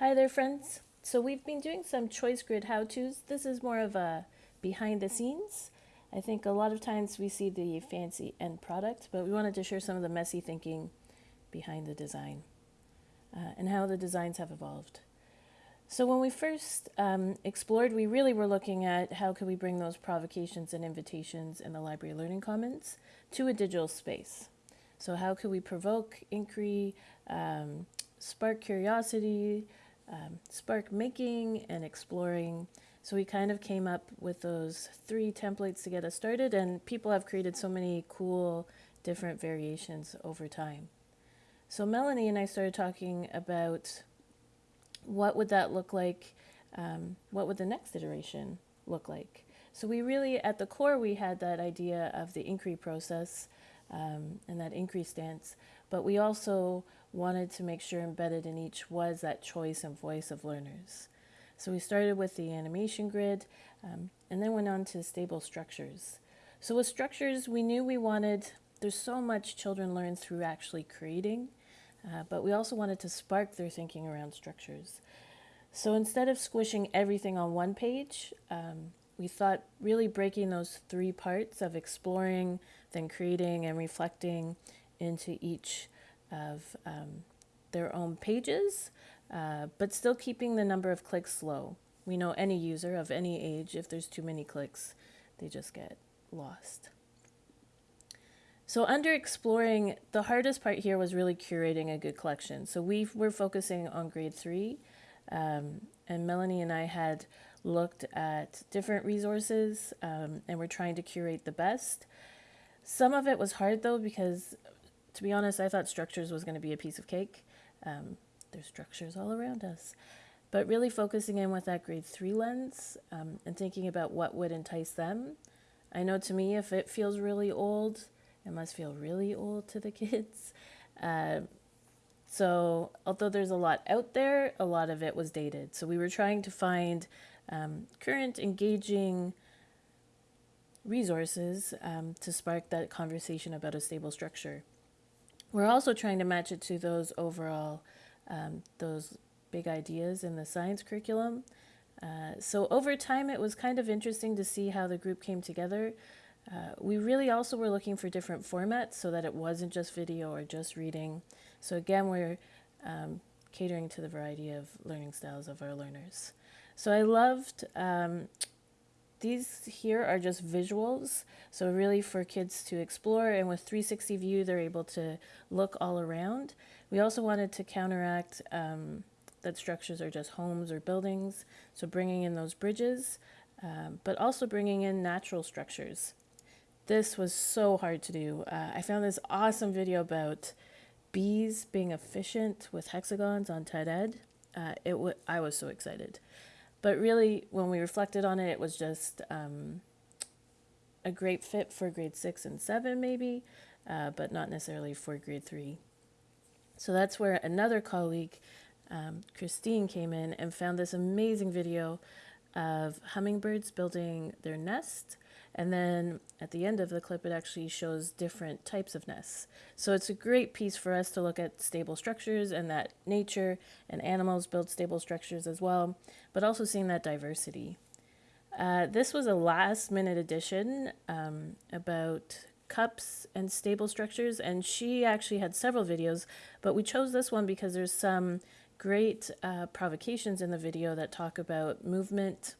Hi there friends. So we've been doing some choice grid how-tos. This is more of a behind the scenes. I think a lot of times we see the fancy end product, but we wanted to share some of the messy thinking behind the design uh, and how the designs have evolved. So when we first um, explored, we really were looking at how could we bring those provocations and invitations in the Library Learning Commons to a digital space. So how could we provoke inquiry, um, spark curiosity, um, spark making and exploring. So we kind of came up with those three templates to get us started and people have created so many cool different variations over time. So Melanie and I started talking about what would that look like? Um, what would the next iteration look like? So we really, at the core, we had that idea of the inquiry process um, and that increased stance, but we also wanted to make sure embedded in each was that choice and voice of learners. So we started with the animation grid um, and then went on to stable structures. So with structures, we knew we wanted, there's so much children learn through actually creating uh, but we also wanted to spark their thinking around structures. So instead of squishing everything on one page, um, we thought really breaking those three parts of exploring, then creating and reflecting into each of um, their own pages, uh, but still keeping the number of clicks low. We know any user of any age, if there's too many clicks, they just get lost. So under exploring, the hardest part here was really curating a good collection. So we were focusing on grade three, um, and Melanie and I had looked at different resources um, and we're trying to curate the best. Some of it was hard though because, to be honest, I thought structures was going to be a piece of cake. Um, there's structures all around us. But really focusing in with that grade three lens um, and thinking about what would entice them. I know to me, if it feels really old, it must feel really old to the kids. Uh, so, although there's a lot out there, a lot of it was dated. So, we were trying to find um, current, engaging resources um, to spark that conversation about a stable structure. We're also trying to match it to those overall, um, those big ideas in the science curriculum. Uh, so over time, it was kind of interesting to see how the group came together. Uh, we really also were looking for different formats so that it wasn't just video or just reading. So again, we're um, catering to the variety of learning styles of our learners. So I loved, um, these here are just visuals. So really for kids to explore and with 360 view, they're able to look all around. We also wanted to counteract um, that structures are just homes or buildings. So bringing in those bridges, um, but also bringing in natural structures. This was so hard to do. Uh, I found this awesome video about bees being efficient with hexagons on TED Ed. Uh, it w I was so excited. But really, when we reflected on it, it was just um, a great fit for grade six and seven, maybe, uh, but not necessarily for grade three. So that's where another colleague, um, Christine, came in and found this amazing video of hummingbirds building their nest and then at the end of the clip, it actually shows different types of nests. So it's a great piece for us to look at stable structures and that nature and animals build stable structures as well, but also seeing that diversity. Uh, this was a last minute addition um, about cups and stable structures, and she actually had several videos, but we chose this one because there's some great uh, provocations in the video that talk about movement,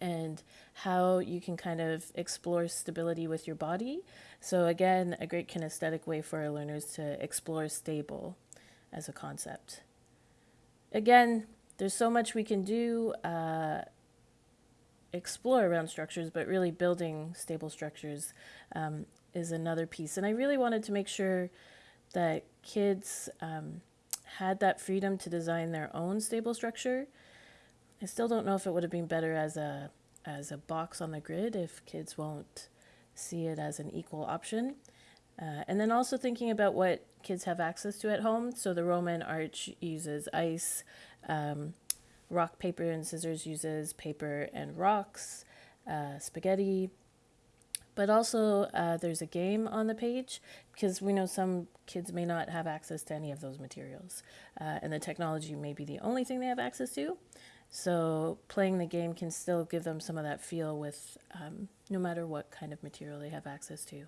and how you can kind of explore stability with your body. So again, a great kinesthetic way for our learners to explore stable as a concept. Again, there's so much we can do, uh, explore around structures, but really building stable structures um, is another piece. And I really wanted to make sure that kids um, had that freedom to design their own stable structure I still don't know if it would have been better as a as a box on the grid if kids won't see it as an equal option. Uh, and then also thinking about what kids have access to at home. So the Roman arch uses ice, um, rock, paper, and scissors uses paper and rocks, uh, spaghetti. But also uh, there's a game on the page because we know some kids may not have access to any of those materials, uh, and the technology may be the only thing they have access to. So playing the game can still give them some of that feel with um, no matter what kind of material they have access to.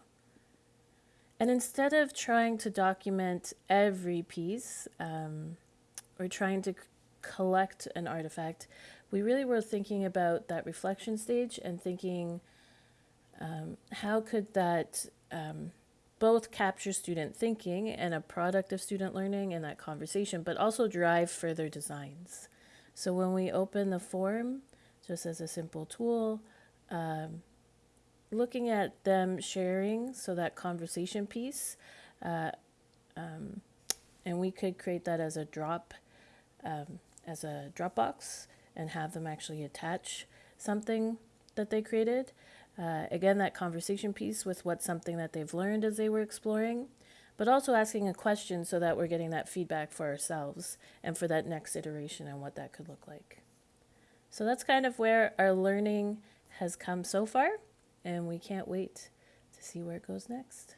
And instead of trying to document every piece um, or trying to collect an artifact, we really were thinking about that reflection stage and thinking um, how could that um, both capture student thinking and a product of student learning in that conversation, but also drive further designs. So when we open the form, just as a simple tool, um, looking at them sharing, so that conversation piece, uh, um, and we could create that as a drop, um, as a Dropbox, and have them actually attach something that they created. Uh, again, that conversation piece with what's something that they've learned as they were exploring, but also asking a question so that we're getting that feedback for ourselves and for that next iteration and what that could look like. So that's kind of where our learning has come so far, and we can't wait to see where it goes next.